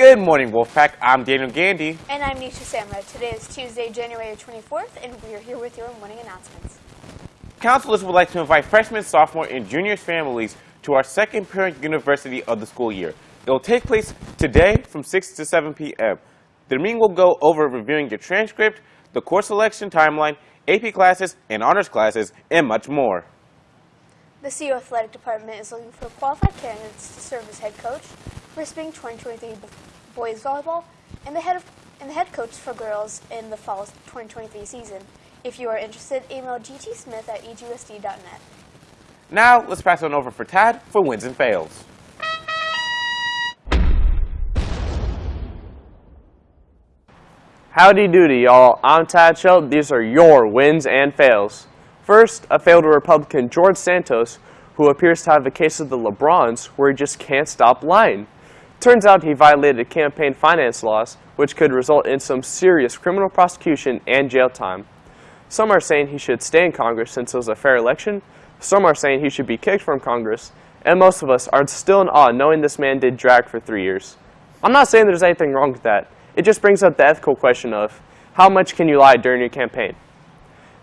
Good morning, Wolfpack. I'm Daniel Gandy. And I'm Nisha Samra. Today is Tuesday, January 24th, and we are here with your morning announcements. Counselors would like to invite freshmen, sophomore, and junior families to our second parent university of the school year. It will take place today from 6 to 7 p.m. The meeting will go over reviewing your transcript, the course selection timeline, AP classes, and honors classes, and much more. The CU Athletic Department is looking for qualified candidates to serve as head coach for spring 2023 boys volleyball and the head of and the head coach for girls in the fall 2023 season. If you are interested, email gtsmith at egusd.net. Now, let's pass on over for Tad for wins and fails. Howdy doody, y'all. I'm Tad Schelt. These are your wins and fails. First, a failed Republican George Santos, who appears to have a case of the LeBrons where he just can't stop lying. Turns out he violated campaign finance laws, which could result in some serious criminal prosecution and jail time. Some are saying he should stay in Congress since it was a fair election, some are saying he should be kicked from Congress, and most of us are still in awe knowing this man did drag for three years. I'm not saying there's anything wrong with that. It just brings up the ethical question of how much can you lie during your campaign?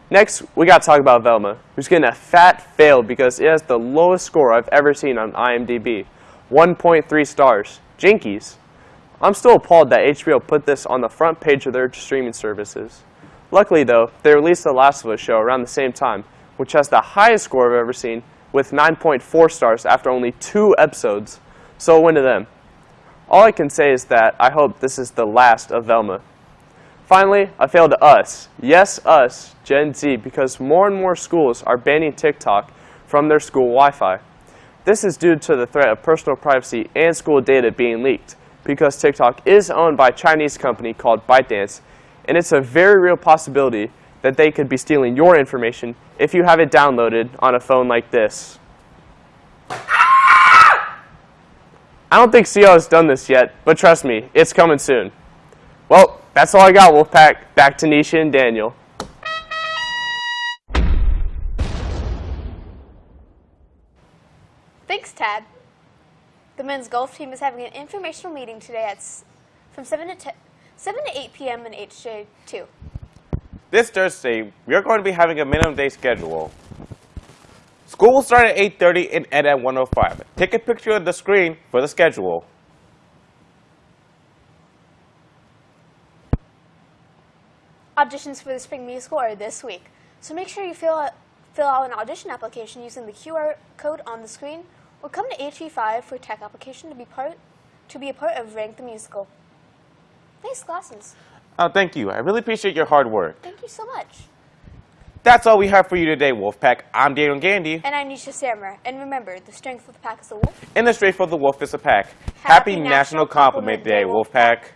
Next, we got to talk about Velma, who's getting a fat fail because it has the lowest score I've ever seen on IMDb, 1.3 stars. Jinkies. I'm still appalled that HBO put this on the front page of their streaming services. Luckily though, they released The Last of Us show around the same time, which has the highest score I've ever seen, with 9.4 stars after only two episodes. So win to them. All I can say is that I hope this is the last of Velma. Finally, I failed to us. Yes, us, Gen Z, because more and more schools are banning TikTok from their school Wi-Fi. This is due to the threat of personal privacy and school data being leaked, because TikTok is owned by a Chinese company called ByteDance, and it's a very real possibility that they could be stealing your information if you have it downloaded on a phone like this. I don't think CO has done this yet, but trust me, it's coming soon. Well, that's all I got, Wolfpack. Back to Nisha and Daniel. Thanks, Tad. The men's golf team is having an informational meeting today at from 7 to 7 to 8 p.m. in HJ2. This Thursday, we are going to be having a minimum day schedule. School will start at 8.30 and end at 1.05. Take a picture of the screen for the schedule. Auditions for the spring musical are this week, so make sure you fill out, fill out an audition application using the QR code on the screen, or come to HE5 for tech application to be part to be a part of Rank the Musical. Nice glasses. Oh, thank you. I really appreciate your hard work. Thank you so much. That's all we have for you today, Wolfpack. I'm Daniel Gandy. And I'm Nisha Samra. And remember, the strength of the pack is the wolf. And the strength of the wolf is a pack. Happy Happy, National National Compliment Compliment Day, Day, Wolfpack.